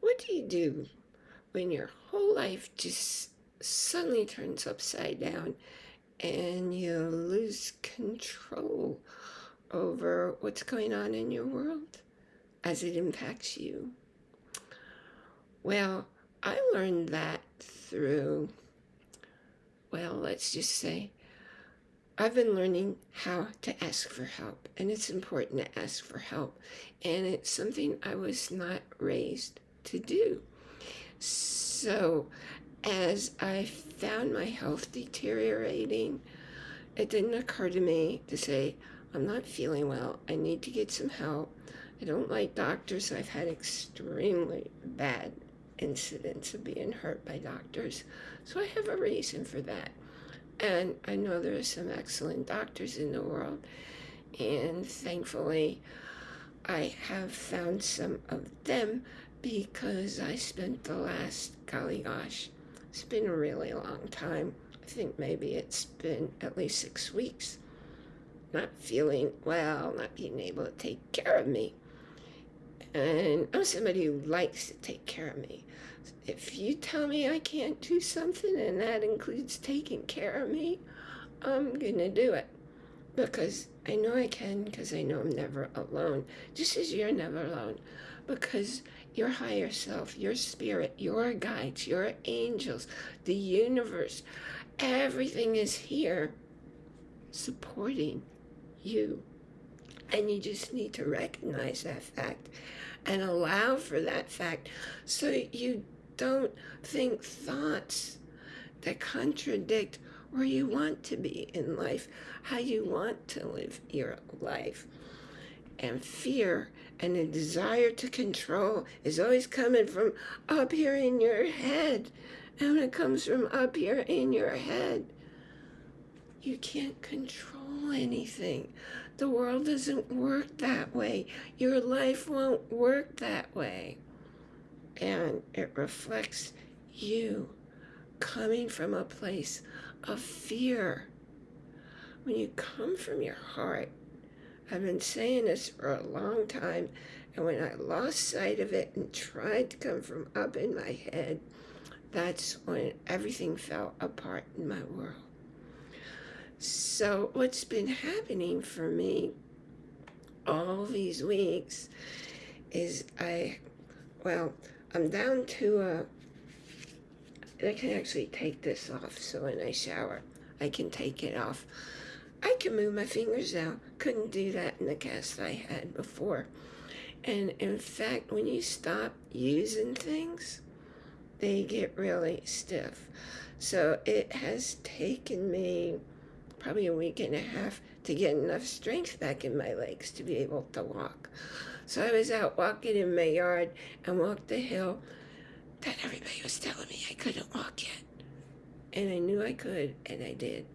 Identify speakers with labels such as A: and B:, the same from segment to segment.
A: What do you do when your whole life just suddenly turns upside down and you lose control over what's going on in your world as it impacts you? Well, I learned that through, well, let's just say, I've been learning how to ask for help, and it's important to ask for help. And it's something I was not raised to do. So, as I found my health deteriorating, it didn't occur to me to say, I'm not feeling well. I need to get some help. I don't like doctors. I've had extremely bad incidents of being hurt by doctors. So I have a reason for that. And I know there are some excellent doctors in the world. And thankfully, I have found some of them because I spent the last, golly gosh, it's been a really long time. I think maybe it's been at least six weeks not feeling well, not being able to take care of me. And I'm somebody who likes to take care of me. If you tell me I can't do something and that includes taking care of me, I'm going to do it. Because I know I can, because I know I'm never alone. Just as you're never alone. Because your higher self, your spirit, your guides, your angels, the universe, everything is here supporting you. And you just need to recognize that fact and allow for that fact so you don't think thoughts that contradict where you want to be in life, how you want to live your life. And fear and a desire to control is always coming from up here in your head. And when it comes from up here in your head, you can't control anything. The world doesn't work that way. Your life won't work that way. And it reflects you coming from a place of fear. When you come from your heart, I've been saying this for a long time, and when I lost sight of it and tried to come from up in my head, that's when everything fell apart in my world. So what's been happening for me all these weeks is I, well, I'm down to a, I can actually take this off so when I shower, I can take it off. I can move my fingers now. Couldn't do that in the cast I had before. And in fact, when you stop using things, they get really stiff. So it has taken me probably a week and a half to get enough strength back in my legs to be able to walk. So I was out walking in my yard and walked the hill that everybody was telling me I couldn't walk yet. And I knew I could, and I did.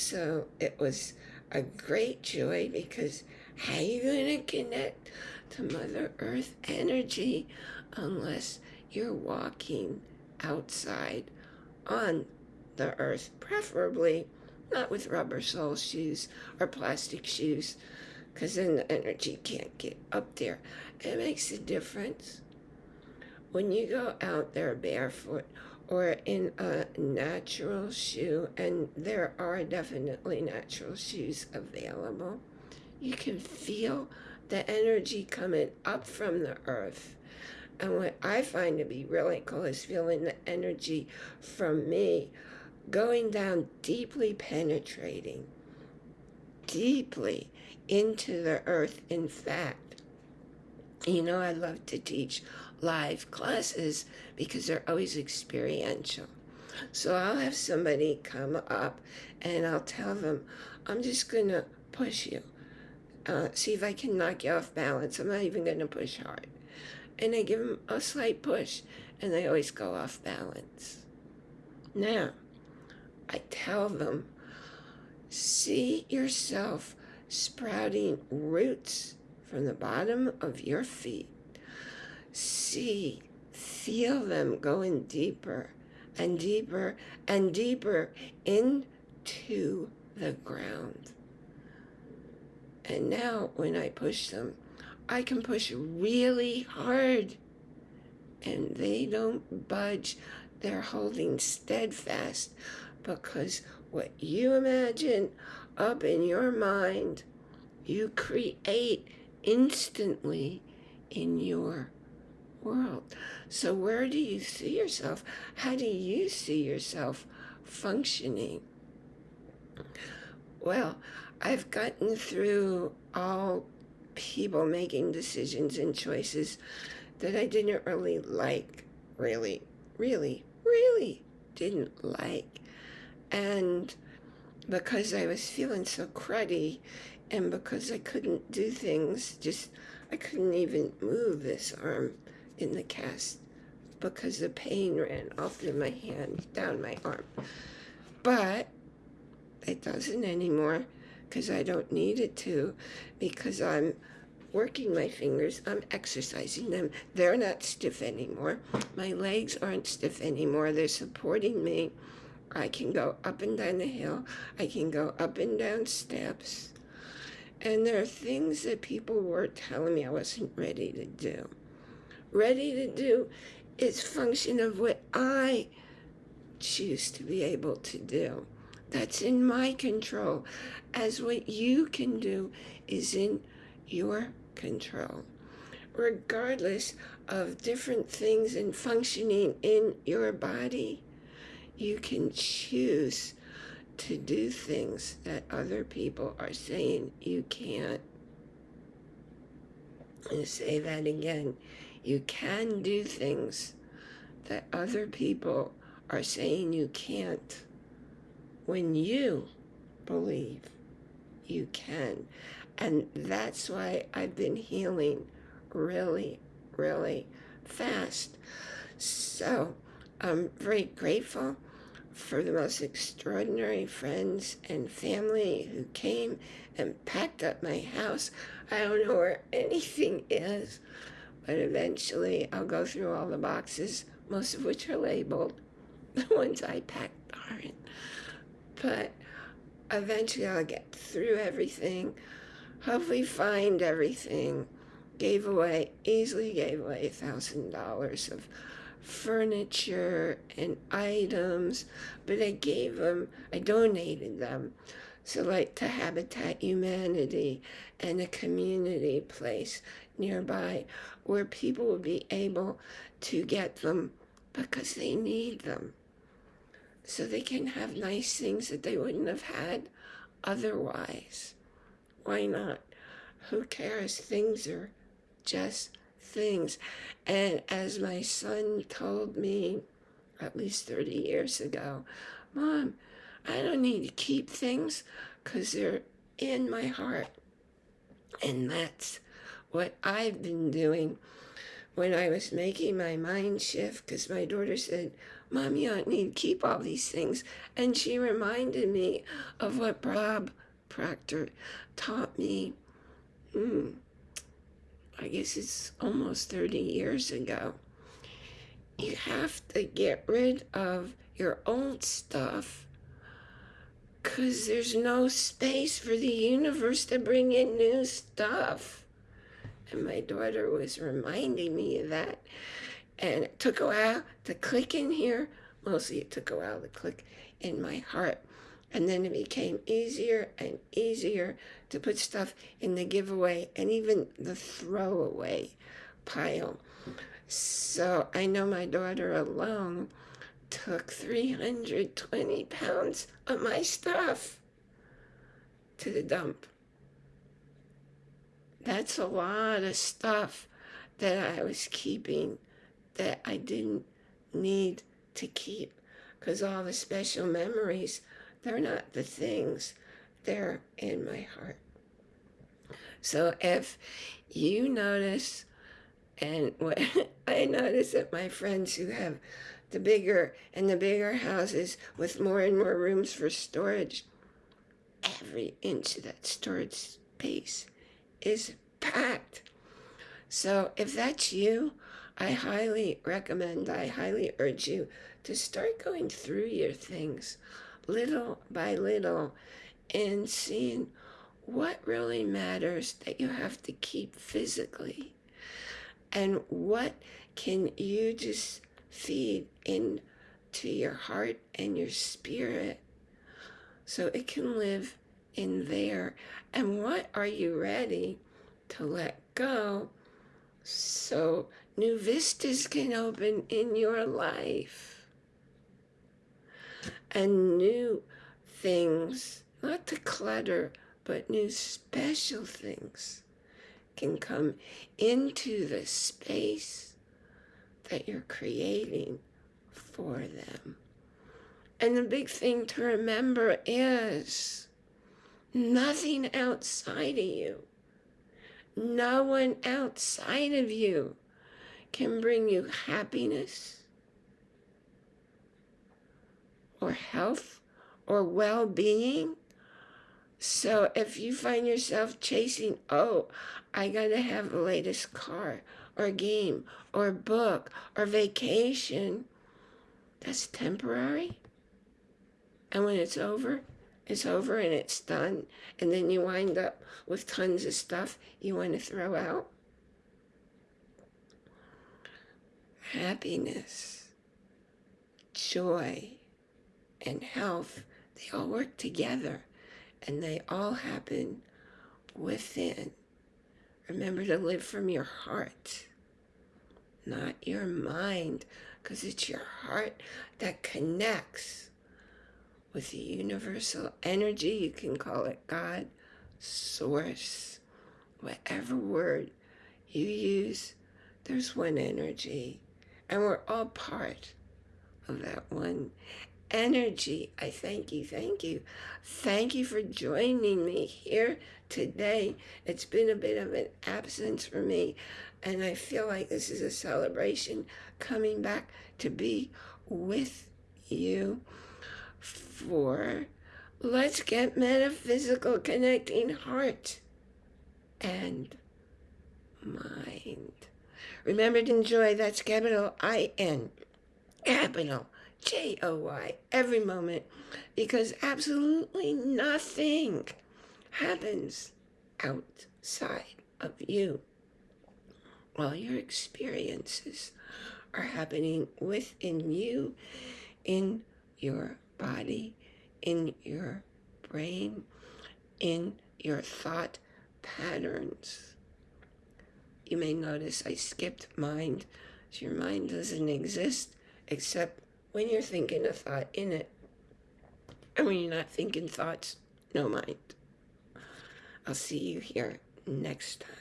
A: So it was a great joy because how are you going to connect to Mother Earth energy unless you're walking outside on the earth, preferably not with rubber sole shoes or plastic shoes, because then the energy can't get up there. It makes a difference. When you go out there barefoot or in a natural shoe, and there are definitely natural shoes available, you can feel the energy coming up from the earth. And what I find to be really cool is feeling the energy from me going down deeply penetrating, deeply into the earth. In fact, you know, I love to teach live classes because they're always experiential. So I'll have somebody come up and I'll tell them, I'm just going to push you. Uh, see if I can knock you off balance. I'm not even going to push hard. And I give them a slight push and they always go off balance. Now, I tell them, see yourself sprouting roots from the bottom of your feet. See, feel them going deeper and deeper and deeper into the ground. And now when I push them, I can push really hard and they don't budge. They're holding steadfast because what you imagine up in your mind, you create instantly in your world. So, where do you see yourself? How do you see yourself functioning? Well, I've gotten through all people making decisions and choices that I didn't really like, really, really, really didn't like. And because I was feeling so cruddy and because I couldn't do things, just I couldn't even move this arm in the cast because the pain ran all through my hand, down my arm. But it doesn't anymore because I don't need it to because I'm working my fingers, I'm exercising them. They're not stiff anymore. My legs aren't stiff anymore. They're supporting me. I can go up and down the hill. I can go up and down steps. And there are things that people were telling me I wasn't ready to do. Ready to do is function of what I choose to be able to do. That's in my control. As what you can do is in your control. Regardless of different things and functioning in your body, you can choose to do things that other people are saying you can't. And say that again. You can do things that other people are saying you can't when you believe you can. And that's why I've been healing really, really fast. So I'm very grateful for the most extraordinary friends and family who came and packed up my house. I don't know where anything is, but eventually I'll go through all the boxes, most of which are labeled. The ones I packed aren't. But eventually I'll get through everything, hopefully find everything. Gave away, easily gave away a thousand dollars of furniture and items, but I gave them, I donated them. So like to Habitat Humanity and a community place nearby where people will be able to get them because they need them so they can have nice things that they wouldn't have had otherwise. Why not? Who cares? Things are just things. And as my son told me at least 30 years ago, Mom, I don't need to keep things because they're in my heart. And that's what I've been doing when I was making my mind shift because my daughter said, Mom, you don't need to keep all these things. And she reminded me of what Bob Proctor taught me. Hmm, I guess it's almost 30 years ago. You have to get rid of your old stuff because there's no space for the universe to bring in new stuff. And my daughter was reminding me of that. And it took a while to click in here. Mostly it took a while to click in my heart. And then it became easier and easier to put stuff in the giveaway and even the throwaway pile. So I know my daughter alone took 320 pounds of my stuff to the dump. That's a lot of stuff that I was keeping that I didn't need to keep because all the special memories, they're not the things, they're in my heart. So if you notice, and what I notice that my friends who have the bigger and the bigger houses with more and more rooms for storage, every inch of that storage space is packed. So if that's you, I highly recommend, I highly urge you to start going through your things little by little and seeing what really matters that you have to keep physically and what can you just feed into your heart and your spirit so it can live in there? And what are you ready to let go so new vistas can open in your life? And new things, not to clutter, but new special things can come into the space that you're creating for them. And the big thing to remember is nothing outside of you, no one outside of you can bring you happiness or health or well-being. So if you find yourself chasing, oh, I got to have the latest car or game or book or vacation, that's temporary. And when it's over, it's over and it's done. And then you wind up with tons of stuff you want to throw out. Happiness, joy, and health, they all work together and they all happen within. Remember to live from your heart, not your mind, because it's your heart that connects with the universal energy. You can call it God, source, whatever word you use, there's one energy. And we're all part of that one energy. I thank you, thank you. Thank you for joining me here today. It's been a bit of an absence for me, and I feel like this is a celebration coming back to be with you for Let's Get Metaphysical Connecting Heart and Mind. Remember to enjoy, that's capital I-N, capital J-O-Y, every moment, because absolutely nothing happens outside of you. All your experiences are happening within you, in your body, in your brain, in your thought patterns. You may notice I skipped mind. So your mind doesn't exist except when you're thinking a thought in it. And when you're not thinking thoughts, no mind. I'll see you here next time.